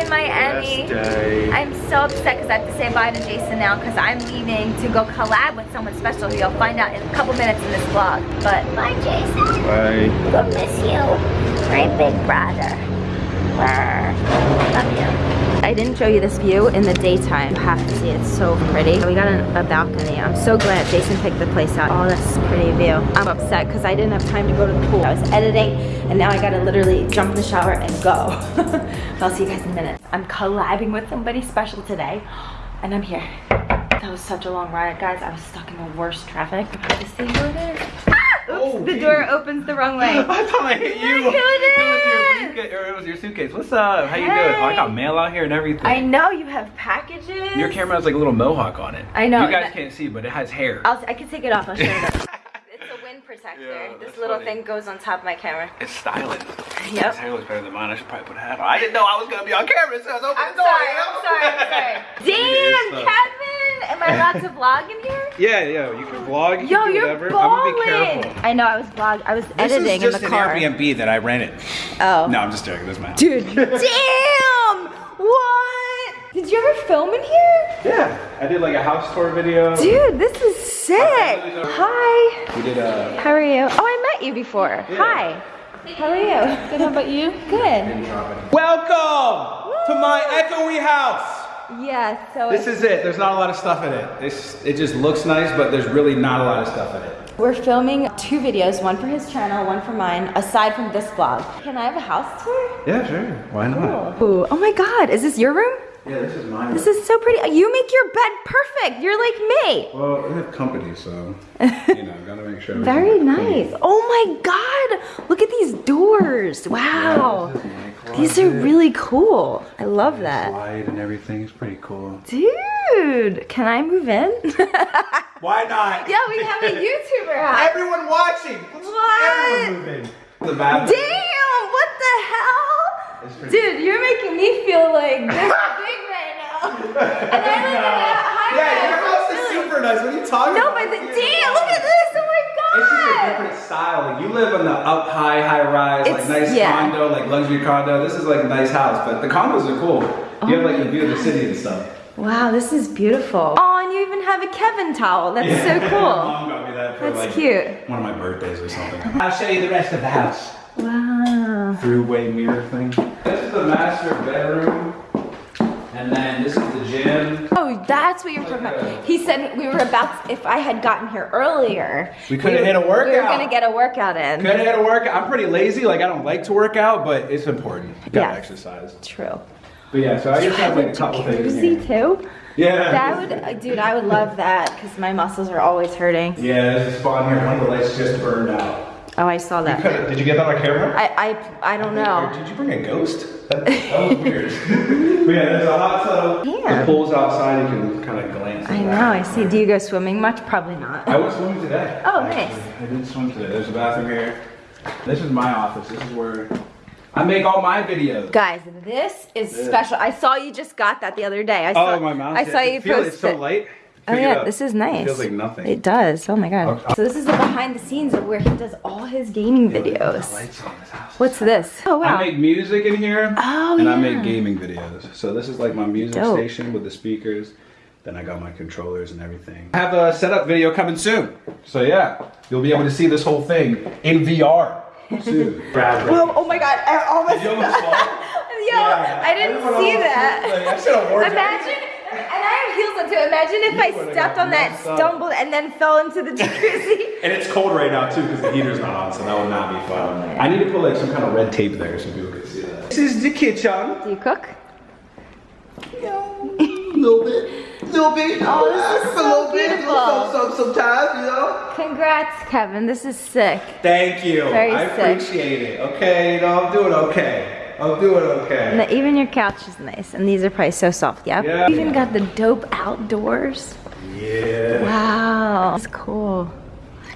in Miami. I'm so upset because I have to say bye to Jason now because I'm leaving to go collab with someone special who you'll find out in a couple minutes in this vlog. But bye, Jason. Bye. We'll miss you, my big brother. Love you. I didn't show you this view in the daytime. You have to see it. It's so pretty. We got a, a balcony. I'm so glad Jason picked the place out. Oh, that's a pretty view. I'm upset because I didn't have time to go to the pool. I was editing and now I gotta literally jump in the shower and go. I'll see you guys in a minute. I'm collabing with somebody special today and I'm here. That was such a long ride, guys. I was stuck in the worst traffic. See who it is. Oops, Oh, the geez. door opens the wrong way. I thought I hit you. Who it was your is. briefcase, or it was your suitcase. What's up? How you doing? Oh, I got mail out here and everything. I know you have packages. Your camera has like a little mohawk on it. I know, You guys can't see, but it has hair. I'll, I can take it off. I'll show you. it's a wind protector. Yeah, this little funny. thing goes on top of my camera. It's styling. Yep. His hair looks better than mine. I should probably put a hat on. I didn't know I was gonna be on camera, so I was opening I'm the door. sorry. I'm sorry. I'm sorry. Damn. Kevin. Am I allowed to vlog in here? Yeah, yeah. You can vlog. You Yo, can do you're whatever. balling. I'm gonna be careful. I know. I was vlog. I was This editing is in the car. This is just an Airbnb that I rented. Oh. No, I'm just joking. This is my house. Dude. Damn. What? Did you ever film in here? Yeah, I did like a house tour video. Dude, this is sick. Hi. We did a. How are you? Oh, I met you before. Hi. How are you? Good. How about you? Good. Welcome to my echoey house. Yeah. So This is it. There's not a lot of stuff in it. It's, it just looks nice, but there's really not a lot of stuff in it. We're filming two videos, one for his channel, one for mine, aside from this vlog. Can I have a house tour? Yeah, sure. Why not? Ooh. Oh my god, is this your room? Yeah, this is mine. This is so pretty. Uh, you make your bed perfect. You're like me. well, I have company, so you know, gotta make sure. Very nice. clean. Oh my god. Look at these doors. Wow. my These are closet. really cool. I love that. Slide and everything is pretty cool. Dude, can I move in? Why not? yeah, we have a YouTuber house. Everyone watching. What? Everyone move in. The bathroom. Damn, what the hell? Dude, you're making me feel like this big right now. And I live in a high Yeah, your house is super nice. What are you talking No, about? but the, damn, look at this. It's just a different style. Like you live in the up high, high rise, It's- like nice yeah. condo, like luxury condo. This is like a nice house, but the condos are cool. You have like the view of the city and stuff. Wow, this is beautiful. Oh, and you even have a Kevin towel. That's so cool. mom got me that for That's like cute. one of my birthdays or something. I'll show you the rest of the house. Wow. Throughway mirror thing. This is the master bedroom. And then this is the gym. That's what you're talking about. He said we were about, if I had gotten here earlier. We could've were- hit a workout. We were workout. gonna get a workout in. Could have had to work. I'm pretty lazy. Like I don't like to work out, but it's important. You gotta Yeah. exercise. True. But yeah, so I just have like a couple things in Jacuzzi too? Yeah. That would, uh, dude, I would love that because my muscles are always hurting. Yeah, there's a spot here. One of the lights just burned out. Oh, I saw that. could've- Did you get that on camera? I, I, I don't know. Did you bring a ghost? That, that was weird. but yeah, there's a hot tub. Yeah. The pool's outside. You can kind of glance. I know. I see. Do you go swimming much? Probably not. I went swimming today. Oh, actually. nice. I did swim today. There's a bathroom here. This is my office. This is where I make all my videos. Guys, this is Yeah. special. I saw you just got that the other day. I oh, saw, Oh, my mouth. I saw you feel post It's so it. light. Oh yeah, this is nice. It feels like nothing. It does. Oh my god. I'll- So this is the behind the scenes of where he does all his gaming Look at the videos. lights on this house. What's this? Oh wow. I make music in here. Oh, And I make gaming videos. So this is like my music Dope. station with the speakers. Then I got my controllers and everything. I have a setup video coming soon. So yeah, you'll be able to see this whole thing in VR soon. Brad, Whoa, oh my god, I almost Did you almost fall? Yo, I didn't Everyone see that. like, I should have worn Imagine, and I have heels on too. Imagine if You I stepped on that, messed up. stumbled, and then fell into the jacuzzi. And it's cold right now too because the heater's not on, so that would not be fun. I need to put like some kind of red tape there so people can see that. This is the kitchen. Do you cook? little bit, little bit. Oh, this is so beautiful. some, sometimes, you know. Congrats, Kevin. This is sick. Thank you. Very I sick. appreciate it. Okay, you know I'm doing okay. I'm doing okay. The- even your couch is nice, and these are probably so soft. Yeah. Yeah. You even got the dope outdoors. Yeah. Wow, that's cool.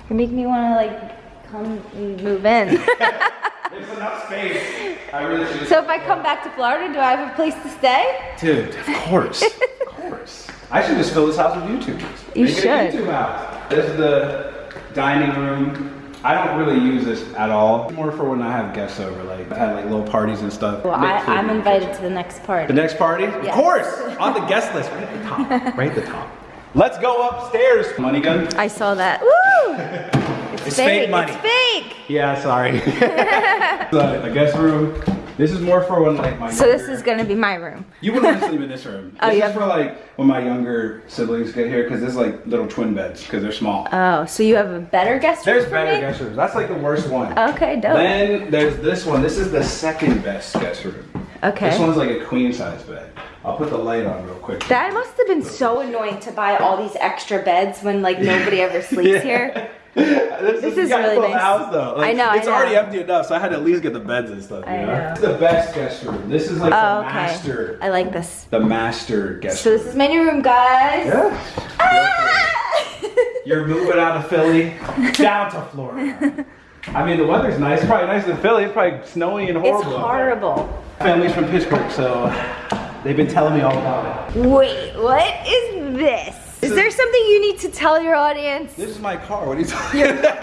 You make me want to like come and move in. There's enough space. I really should. so if I come back to Florida, do I have a place to stay? Dude, of course, of course. I should just fill this house with YouTubers. You Make it a should. YouTube house. This is the dining room. I don't really use this at all. More for when I have guests over, like I had like little parties and stuff. Well, Make I, I'm invited to the next party. The next party? Of course! On the guest list, right at the top. Right at the top. Let's go upstairs. Money gun? I saw that. Woo! It's, It's fake money. It's fake. Yeah, sorry. so, the guest room. This is more for when like my So this is gonna be my room. You wouldn't want to sleep in this room. Oh, this you is for like when my younger siblings get here because there's like little twin beds because they're small. Oh, so you have a better guest room There's better me? guest rooms. That's like the worst one. Okay, dope. Then there's this one. This is the second best guest room. Okay. This one's like a queen size bed. I'll put the light on real quick. That must have been so annoying to buy all these extra beds when like nobody ever sleeps Yeah. here. this, This you is gotta really fill nice. house though. I know, I It's already empty enough, so I had to at least get the beds and stuff. You I know? know. It's the best guest room. This is like Oh, the okay. master. I like this. The master guest room. So room. this is my new room, guys. Yeah. Ah! You're moving out of Philly down to Florida. I mean, the weather's nice. It's probably nicer than Philly. It's probably snowy and horrible. out there. horrible. Family's from Pittsburgh, so they've been telling me all about it. Wait, what is this? Is there something you need to tell your audience? This is my car. What are you talking about?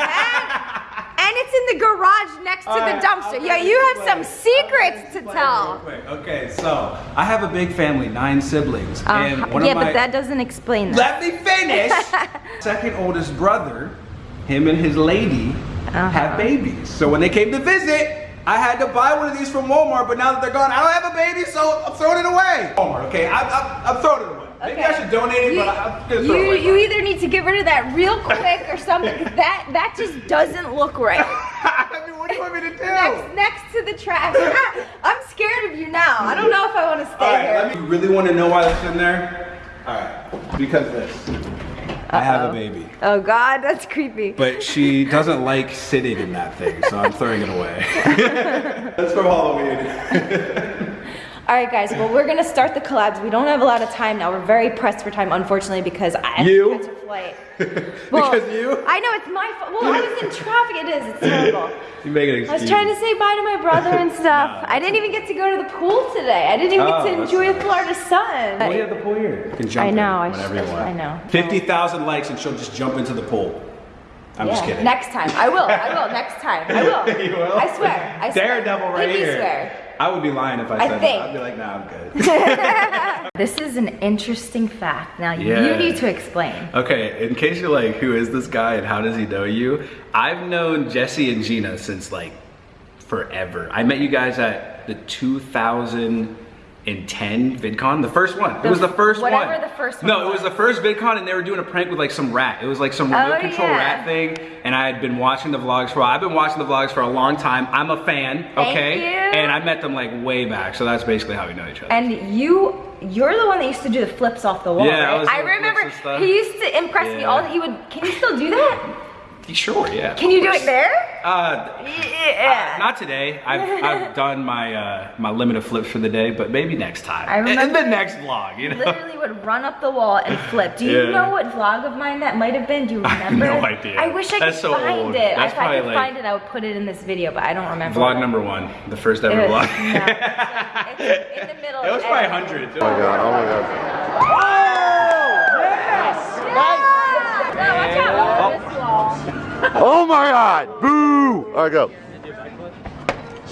And it's in the garage next to the dumpster. Yeah, you have some secrets to tell. Okay, so I have a big family, nine siblings, Uh, and one yeah, of my but that doesn't explain that. Let me finish. Second oldest brother, him and his lady Uh-huh. have babies. So when they came to visit, I had to buy one of these from Walmart. But now that they're gone, I don't have a baby, so I'm throwing it away. Walmart, okay? I, I, I'm throwing it away. Maybe I should donate it, You, but I'm gonna throw you, it away. you either need to get rid of that real quick or something. that that just doesn't look right. I mean, what do you want me to do? Next, next to the trash. I'm scared of you now. I don't know if I want to stay All right, here. let me. You really want to know why that's in there? All right, because of this. I have a baby. Oh God, that's creepy. But she doesn't like sitting in that thing, so I'm throwing it away. That's from Halloween. All right, guys. Well, we're gonna start the collabs. We don't have a lot of time now. We're very pressed for time, unfortunately, because I have You? to catch a flight. Because you? I know it's my fault. Well, I was in traffic. It is. It's terrible. You make an I was trying to say bye to my brother and stuff. I didn't even get to go to the pool today. I didn't even Oh, get to enjoy the. Florida sun. Well, you have the pool here. You can jump I in know, I whenever should- you want. I know. 50,000 likes and she'll just jump into the pool. I'm just kidding. Next time. I will. I will. Next time. I will. you will? I swear. I swear. Daredevil right Pinky here. swear. I would be lying if I I said think. that. I'd be like, nah, I'm good. This is an interesting fact. Now Yeah. you need to explain. okay, in case you're like, who is this guy and how does he know you? I've known Jesse and Jeana since like forever. I met you guys at the 2010 VidCon, the first one. It was the first one. whatever the first one No, it was. was the first VidCon and they were doing a prank with like some rat. It was like some Oh, remote control yeah. rat thing. And I had been watching the vlogs for a while. I've been watching the vlogs for a long time. I'm a fan, Thank okay? you. And I met them like way back. So that's basically how we know each other. And you, you're the one that used to do the flips off the wall, Yeah, I right? was I remember he used to impress me Yeah. all. He would. Can you still do that? sure, yeah. Can you do it there? Uh, Yeah. Not today. I've, I've done my uh, my limit of flips for the day, but maybe next time. I In- in the next vlog, you know. Literally would run up the wall and flip. Do you Yeah. know what vlog of mine that might have been? Do you I have remember? no idea. I wish I That's could so find old. it. That's if I could probably, find it, I would put it in this video, but I don't remember. Vlog number one, the first ever It was- vlog. no, it's like- it's in the middle. it was of probably editing. hundreds. Oh my god, oh my god. No, watch out. This. Oh my god! Boo! Alright, go.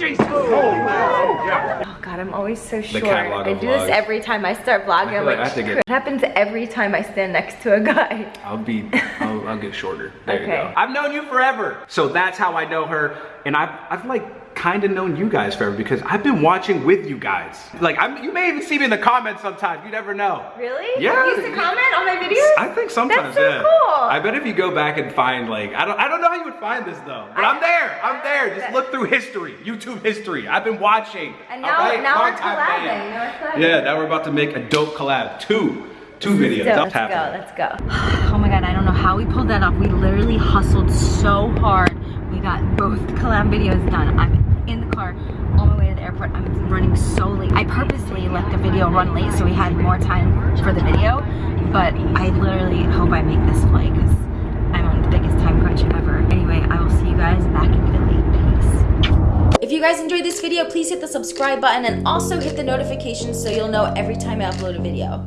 Oh god, I'm always so short. catalog I of do this every time I start vlogging. feel I'm like like, I get- it." it happens every time I stand next to a guy. I'll be, I'll, I'll get shorter. There you go. I've known you forever. So that's how I know her. And I've, I've like kind of known you guys forever because I've been watching with you guys. Like, I'm, you may even see me in the comments sometimes. You never know. Really? Yeah. You used to comment on my videos? I think sometimes, That's so yeah. cool. I bet if you go back and find like, I don't, I don't know how you would find this though, but I, am there, I'm there. Just look through history, YouTube history. I've been watching. And now, alright? now we're collabing. Now we're. Yeah, now we're about to make a dope collab. Two, two videos. So, let's go, let's go. Oh my god, I don't know how we pulled that off. We literally hustled so hard. We got both collab videos done. I'm in the car on my way to the airport. I'm running so late. I purposely let the video run late so we had more time for the video. But I literally hope I make this flight because I'm on the biggest time crunch ever. Anyway, I will see you guys back in Italy. Peace. If you guys enjoyed this video, please hit the subscribe button and also hit the notifications so you'll know every time I upload a video.